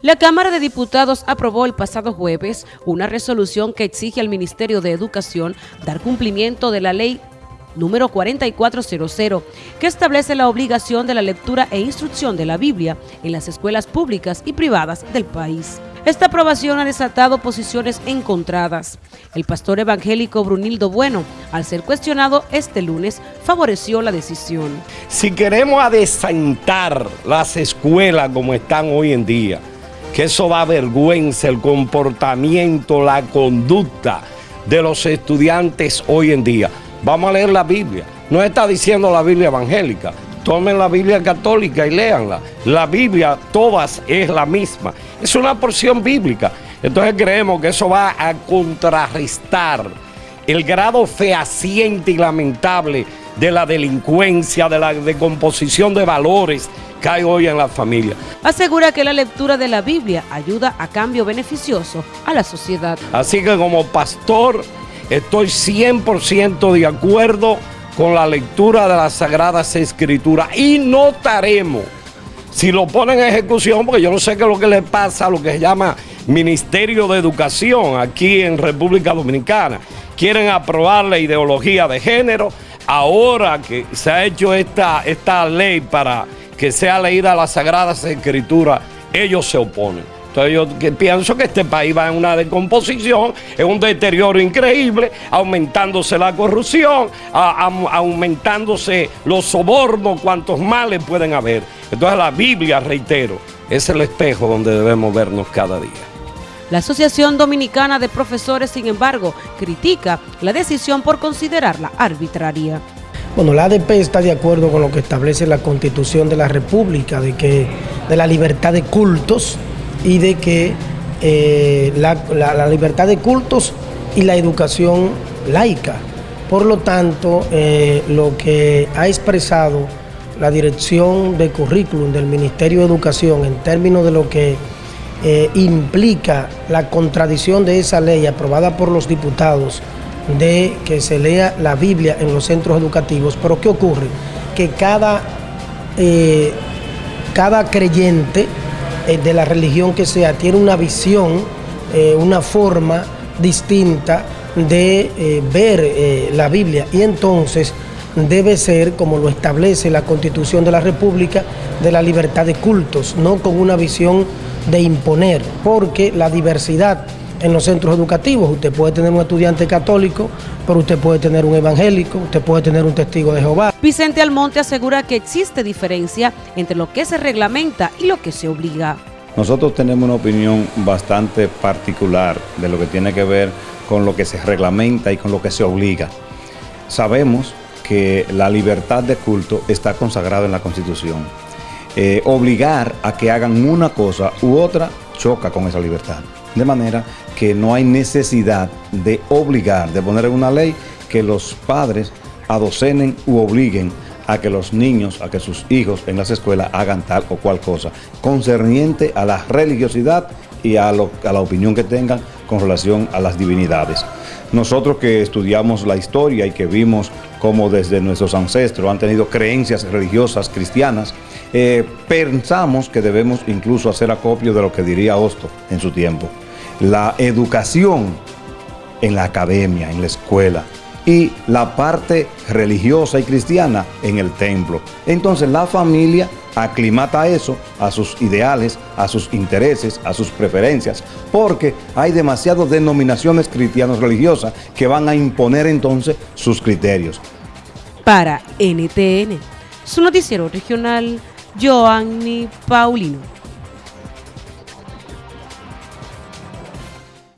La Cámara de Diputados aprobó el pasado jueves una resolución que exige al Ministerio de Educación dar cumplimiento de la ley número 4400, que establece la obligación de la lectura e instrucción de la Biblia en las escuelas públicas y privadas del país. Esta aprobación ha desatado posiciones encontradas. El pastor evangélico Brunildo Bueno, al ser cuestionado este lunes, favoreció la decisión. Si queremos adesantar las escuelas como están hoy en día, que eso da vergüenza el comportamiento, la conducta de los estudiantes hoy en día. Vamos a leer la Biblia. No está diciendo la Biblia evangélica. Tomen la Biblia católica y léanla. La Biblia, todas, es la misma. Es una porción bíblica. Entonces creemos que eso va a contrarrestar el grado fehaciente y lamentable de la delincuencia, de la decomposición de valores hay hoy en la familia. Asegura que la lectura de la Biblia ayuda a cambio beneficioso a la sociedad. Así que como pastor Estoy 100% de acuerdo con la lectura de las Sagradas Escrituras y notaremos si lo ponen en ejecución, porque yo no sé qué es lo que le pasa a lo que se llama Ministerio de Educación aquí en República Dominicana. Quieren aprobar la ideología de género. Ahora que se ha hecho esta, esta ley para que sea leída las Sagradas Escrituras, ellos se oponen. Entonces yo pienso que este país va en una decomposición, en un deterioro increíble, aumentándose la corrupción, aumentándose los sobornos, cuantos males pueden haber. Entonces la Biblia, reitero, es el espejo donde debemos vernos cada día. La Asociación Dominicana de Profesores, sin embargo, critica la decisión por considerarla arbitraria. Bueno, la ADP está de acuerdo con lo que establece la Constitución de la República, de que de la libertad de cultos, y de que eh, la, libertad de cultos y la educación laica. Por lo tanto, eh, lo que ha expresado la dirección de currículum del Ministerio de Educación en términos de lo que eh, implica la contradicción de esa ley aprobada por los diputados de que se lea la Biblia en los centros educativos. Pero ¿qué ocurre? Que cada, cada creyente eh, de la religión que sea, tiene una visión, eh, una forma distinta de eh, ver la Biblia y entonces debe ser, como lo establece la Constitución de la República, de la libertad de cultos, no con una visión de imponer, porque la diversidad en los centros educativos, usted puede tener un estudiante católico, pero usted puede tener un evangélico, usted puede tener un testigo de Jehová. Vicente Almonte asegura que existe diferencia entre lo que se reglamenta y lo que se obliga. Nosotros tenemos una opinión bastante particular de lo que tiene que ver con lo que se reglamenta y con lo que se obliga. Sabemos que la libertad de culto está consagrada en la Constitución. Eh, obligar a que hagan una cosa u otra choca con esa libertad. De manera que no hay necesidad de obligar, de poner en una ley que los padres adocenen u obliguen a que los niños, a que sus hijos en las escuelas hagan tal o cual cosa, concerniente a la religiosidad y a, la opinión que tengan con relación a las divinidades. Nosotros que estudiamos la historia y que vimos cómo desde nuestros ancestros han tenido creencias religiosas cristianas, eh, pensamos que debemos incluso hacer acopio de lo que diría Hosto en su tiempo. La educación en la academia, en la escuela, y la parte religiosa y cristiana en el templo. Entonces la familia aclimata eso a sus ideales, a sus intereses, a sus preferencias, porque hay demasiadas denominaciones cristianas religiosas que van a imponer entonces sus criterios. Para NTN, su noticiero regional, Joanny Paulino.